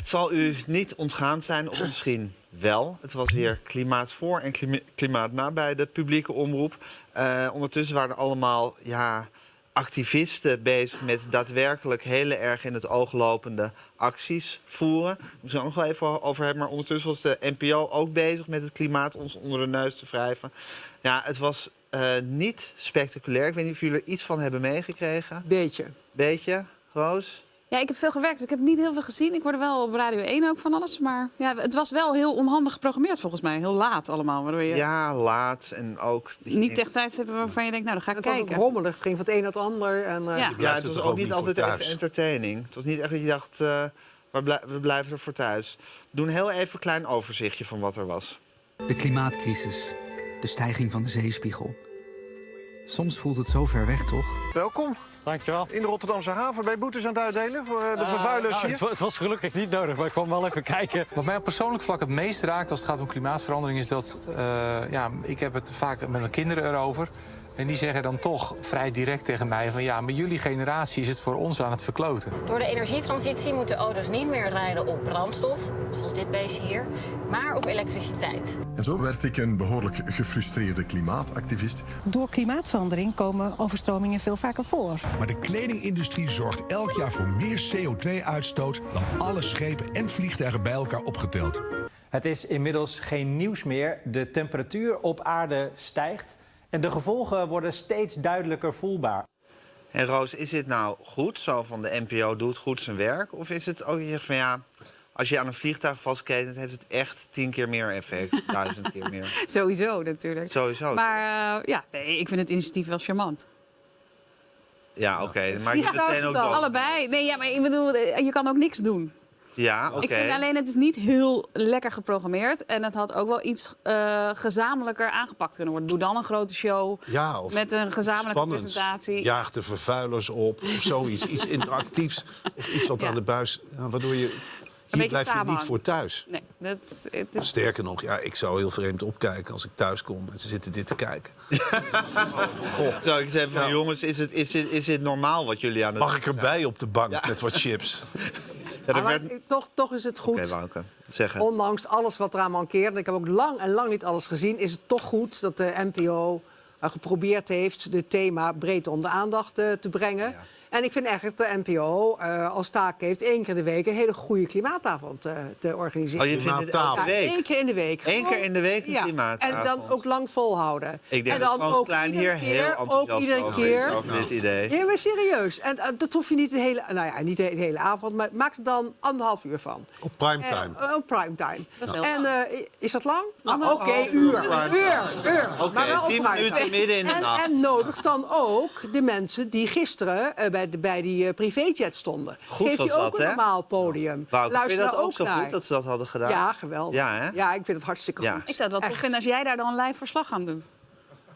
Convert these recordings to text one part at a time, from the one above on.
het zal u niet ontgaan zijn, of misschien wel. Het was weer klimaat voor en klima- klimaat na bij de publieke omroep. Eh, ondertussen waren er allemaal ja, activisten bezig met daadwerkelijk heel erg in het oog lopende acties voeren. We moeten het nog wel even over hebben. Maar ondertussen was de NPO ook bezig met het klimaat ons onder de neus te wrijven. Ja, het was eh, niet spectaculair. Ik weet niet of jullie er iets van hebben meegekregen. Beetje. Beetje, Roos? Ja, ik heb veel gewerkt. dus Ik heb niet heel veel gezien. Ik hoorde wel op Radio 1 ook van alles. Maar ja, het was wel heel onhandig geprogrammeerd volgens mij. Heel laat allemaal. Waardoor je Ja, laat en ook... niet echt tijd hebt waarvan je denkt, nou, dan ga ik Het kijken. rommelig. Het ging van het een naar het ander. En, eh, Ja. Het was ook ook niet altijd even entertaining. Het was niet echt dat je dacht, eh, we, blij- we blijven er voor thuis. Doe een heel even een klein overzichtje van wat er was. De klimaatcrisis. De stijging van de zeespiegel. Soms voelt het zo ver weg, toch? Welkom Dankjewel. in de Rotterdamse haven. Ben je boetes aan het uitdelen voor eh, de Eh, vervuilers nou, hier? het, wa- het was gelukkig niet nodig, maar ik kwam wel even kijken. Wat mij op persoonlijk vlak het meest raakt als het gaat om klimaatverandering... is dat, eh, ja, ik heb het vaak met mijn kinderen erover... en die zeggen dan toch vrij direct tegen mij van... ja, maar jullie generatie is het voor ons aan het verkloten. Door de energietransitie moeten auto's niet meer rijden op brandstof, zoals dit beestje hier, maar op elektriciteit. En zo werd ik een behoorlijk gefrustreerde klimaatactivist. Door klimaatverandering komen overstromingen veel vaker voor. Maar de kledingindustrie zorgt elk jaar voor meer CO2-uitstoot dan alle schepen en vliegtuigen bij elkaar opgeteld. Het is inmiddels geen nieuws meer. De temperatuur op aarde stijgt en de gevolgen worden steeds duidelijker voelbaar. En Roos, is dit nou goed, zo van de NPO doet goed zijn werk? Of is het ook je zegt van ja, als je aan een vliegtuig vastketent... heeft het echt tien keer meer effect, duizend keer meer. Sowieso natuurlijk. Sowieso. Maar eh, ja, nee, ik vind het initiatief wel charmant. Ja, oké. Maar je vliegtuig meteen ook dan. Allebei. Nee, ja, maar ik bedoel, eh, je kan ook niks doen. Ja, oké. Ik vind alleen, het is niet heel lekker geprogrammeerd. En het had ook wel iets eh, gezamenlijker aangepakt kunnen worden. Doe dan een grote show Ja, of met een gezamenlijke spannend. presentatie. Jaag de vervuilers op of zoiets. iets interactiefs. Of iets wat Ja. aan de buis... waardoor je... Hier blijf je niet voor thuis. Nee, dat, het is... Sterker nog, ja, ik zou heel vreemd opkijken als ik thuis kom en ze zitten dit te kijken. Zo, ik zeg van jongens, is, het, is, dit, is dit normaal wat jullie aan het Mag ik erbij op de bank met wat chips? Ja, maar werd... Toch, toch is het goed. Wouke, zeg het. Ondanks alles wat eraan mankeert, en ik heb ook lang en lang niet alles gezien, is het toch goed dat de NPO geprobeerd heeft dit thema breed onder de aandacht eh, te brengen. En ik vind eigenlijk dat de NPO eh, als taak heeft één keer in de week een hele goede klimaatavond eh, te organiseren. Oh, je vindt het week? Eén keer in de week. Eén keer in de week een ja. klimaatavond. En dan ook lang volhouden. Ik denk en dat dan Frans ook Klein iedere hier heel keer, ook enthousiast iedere keer. over dit idee. Ja, maar serieus. En eh, dat hoef je niet de hele, nou ja, niet de hele avond, maar maak er dan anderhalf uur van. Op primetime. Eh, op primetime. is wel En eh, is dat lang? Nou, Oké, uur uur. Uur, uur. Oké, maar wel op 10 primetime. Minuten midden in de en, nacht. En nodig dan ook de mensen die gisteren eh, bij, de, bij die eh, privéjet stonden. Goed Geef was die ook dat, een normaal podium. Wouter, vind Luister dat ook zo naar. goed dat ze dat hadden gedaan? Ja, geweldig. Ja, hè? Ja, ik vind het hartstikke Ja. goed. Ik zou het wel tof vinden als jij daar dan live verslag aan doet.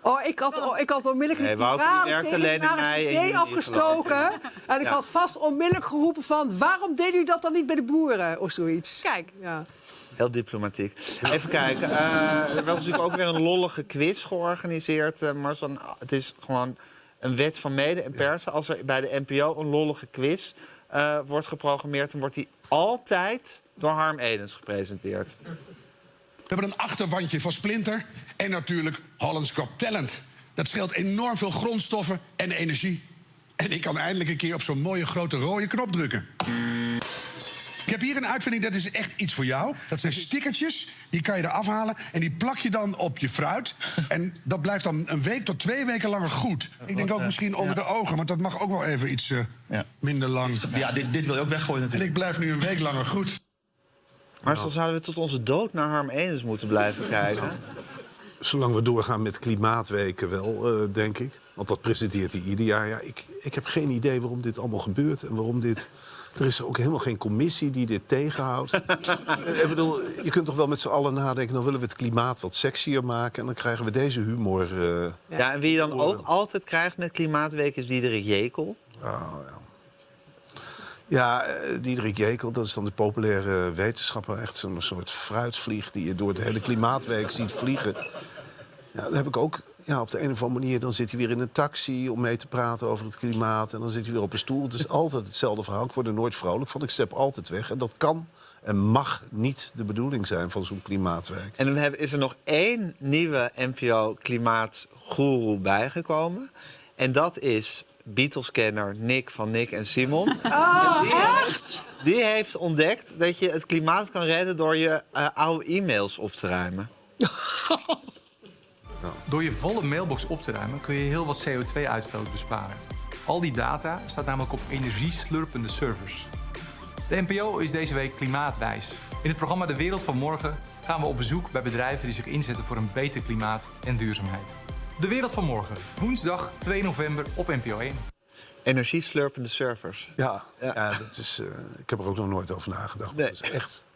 Oh, ik had, oh, ik had onmiddellijk Nee, die tegen alleen in de zee afgestoken. En ik Ja. had vast onmiddellijk geroepen van... waarom deden jullie dat dan niet bij de boeren? Of zoiets. Kijk, Ja. Heel diplomatiek. Even kijken. eh, er was natuurlijk ook weer een lollige quiz georganiseerd. eh Marcel. het is gewoon een wet van mede en persen. Als er bij de NPO een lollige quiz eh, wordt geprogrammeerd... dan wordt die altijd door Harm Edens gepresenteerd. We hebben een achterwandje van Splinter en natuurlijk Holland's Got Talent. Dat scheelt enorm veel grondstoffen en energie. En ik kan eindelijk een keer op zo'n mooie grote rode knop drukken. Ik heb hier een uitvinding, dat is echt iets voor jou. Dat zijn stickertjes, die kan je eraf halen... en die plak je dan op je fruit. En dat blijft dan een week tot twee weken langer goed. Ik denk ook misschien onder de ogen, want dat mag ook wel even iets eh, minder lang. Ja, dit, dit wil je ook weggooien En ik blijf nu een week langer goed. Maar zo zouden we tot onze dood naar Harm Edens moeten blijven kijken. Zolang we doorgaan met klimaatweken wel, eh, denk ik. Want dat presenteert hij ieder jaar. Ja, ik, ik heb geen idee waarom dit allemaal gebeurt en waarom dit... Er is ook helemaal geen commissie die dit tegenhoudt. Ik bedoel, je kunt toch wel met z'n allen nadenken... dan willen we het klimaat wat sexier maken... en dan krijgen we deze humor... eh, Ja, en wie je dan ook altijd krijgt met Klimaatweek is Diederik Jekel. Oh, ja. Ja, eh, Diederik Jekel, dat is dan de populaire wetenschapper. Echt zo'n soort fruitvlieg die je door het hele klimaatweek ziet vliegen. Ja, daar heb ik ook ja, op de een of andere manier... dan zit hij weer in een taxi om mee te praten over het klimaat... en dan zit hij weer op een stoel. Het is altijd hetzelfde verhaal. Ik word er nooit vrolijk van. Ik step altijd weg. En dat kan en mag niet de bedoeling zijn van zo'n klimaatwijk. En dan is er nog één nieuwe NPO-klimaatgoeroe bijgekomen. En dat is Beatles-kenner Nick van Nick en Simon. Oh, die, echt? Die heeft ontdekt dat je het klimaat kan redden door je eh, oude e-mails op te ruimen. Door je volle mailbox op te ruimen kun je heel wat CO2-uitstoot besparen. Al die data staat namelijk op energieslurpende servers. De NPO is deze week klimaatwijs. In het programma De Wereld van Morgen gaan we op bezoek bij bedrijven die zich inzetten voor een beter klimaat en duurzaamheid. De Wereld van Morgen, woensdag 2 november op NPO 1. Energieslurpende servers. Ja, ja. dat is, eh, ik heb er ook nog nooit over nagedacht. Nee. Dat is echt